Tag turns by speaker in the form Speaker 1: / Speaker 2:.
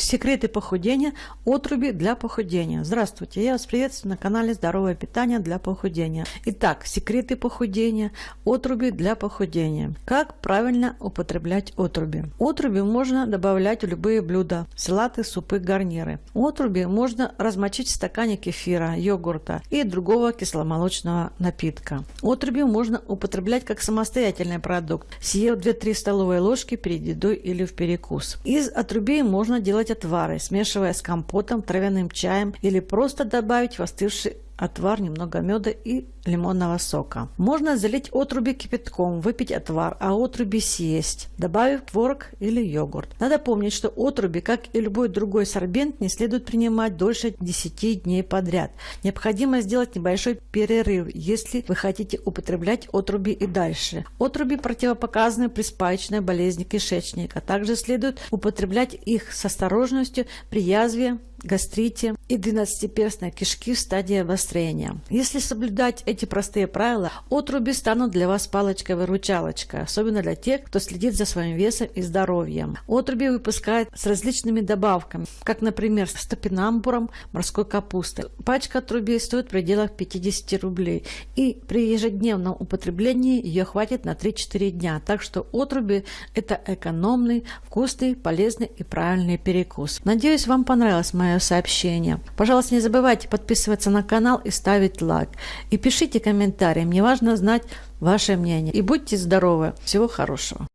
Speaker 1: Секреты похудения, отруби для похудения. Здравствуйте, я вас приветствую на канале Здоровое питание для похудения. Итак, секреты похудения, отруби для похудения. Как правильно употреблять отруби? Отруби можно добавлять в любые блюда, салаты, супы, гарниры. Отруби можно размочить в стакане кефира, йогурта и другого кисломолочного напитка. Отруби можно употреблять как самостоятельный продукт, съев 2-3 столовые ложки перед едой или в перекус. Из отрубей можно делать отвары, смешивая с компотом, травяным чаем или просто добавить в остывший отвар, немного меда и лимонного сока. Можно залить отруби кипятком, выпить отвар, а отруби съесть, добавив творог или йогурт. Надо помнить, что отруби, как и любой другой сорбент, не следует принимать дольше 10 дней подряд. Необходимо сделать небольшой перерыв, если вы хотите употреблять отруби и дальше. Отруби противопоказаны при спаечной болезни кишечника. Также следует употреблять их с осторожностью при язве, гастрите и двенадцатиперстной кишки в стадии обострения. Если соблюдать эти простые правила, отруби станут для вас палочкой-выручалочкой, особенно для тех, кто следит за своим весом и здоровьем. Отруби выпускают с различными добавками, как, например, с топинамбуром морской капусты. Пачка отрубей стоит в пределах 50 рублей, и при ежедневном употреблении ее хватит на 3-4 дня. Так что отруби – это экономный, вкусный, полезный и правильный перекус. Надеюсь, вам понравилась моя мое сообщение. Пожалуйста, не забывайте подписываться на канал и ставить лайк. И пишите комментарии, мне важно знать ваше мнение. И будьте здоровы. Всего хорошего.